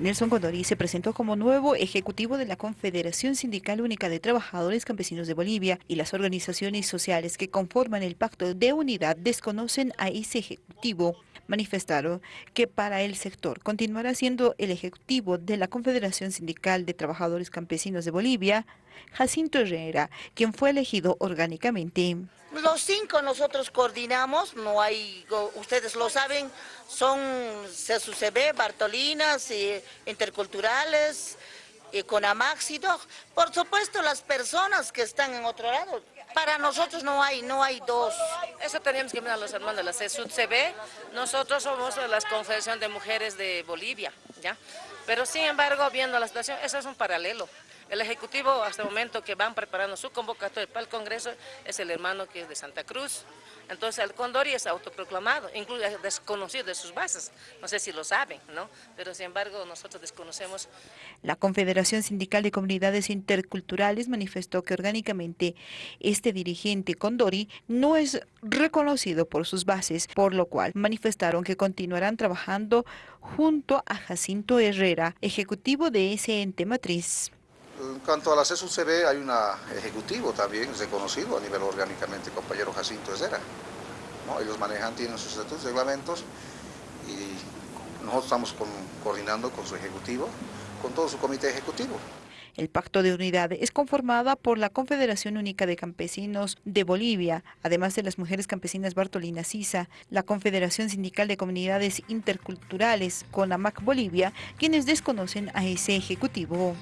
Nelson Condori se presentó como nuevo ejecutivo de la Confederación Sindical Única de Trabajadores Campesinos de Bolivia y las organizaciones sociales que conforman el Pacto de Unidad desconocen a ese ejecutivo. Manifestaron que para el sector continuará siendo el ejecutivo de la Confederación Sindical de Trabajadores Campesinos de Bolivia, Jacinto Herrera, quien fue elegido orgánicamente. Los cinco nosotros coordinamos, no hay, ustedes lo saben, son CSUCB, Bartolinas, y interculturales, y Conamaxido. Por supuesto, las personas que están en otro lado. Para nosotros no hay, no hay dos. Eso teníamos que mirar a los hermanos de la CSUCB. Nosotros somos la Confederación de Mujeres de Bolivia, ¿ya? Pero sin embargo, viendo la situación, eso es un paralelo. El Ejecutivo hasta el momento que van preparando su convocatoria para el Congreso es el hermano que es de Santa Cruz. Entonces el Condori es autoproclamado, incluso desconocido de sus bases, no sé si lo saben, ¿no? Pero sin embargo nosotros desconocemos. La Confederación Sindical de Comunidades Interculturales manifestó que orgánicamente este dirigente Condori no es reconocido por sus bases, por lo cual manifestaron que continuarán trabajando junto a Jacinto Herrera, ejecutivo de ese ente matriz. En cuanto a la CSUCB hay un ejecutivo también reconocido a nivel orgánicamente, compañero Jacinto Herrera. Ellos manejan, tienen sus estatutos, reglamentos y nosotros estamos coordinando con su ejecutivo, con todo su comité ejecutivo. El Pacto de Unidad es conformada por la Confederación Única de Campesinos de Bolivia, además de las Mujeres Campesinas Bartolina Sisa, la Confederación Sindical de Comunidades Interculturales, CONAMAC Bolivia, quienes desconocen a ese ejecutivo.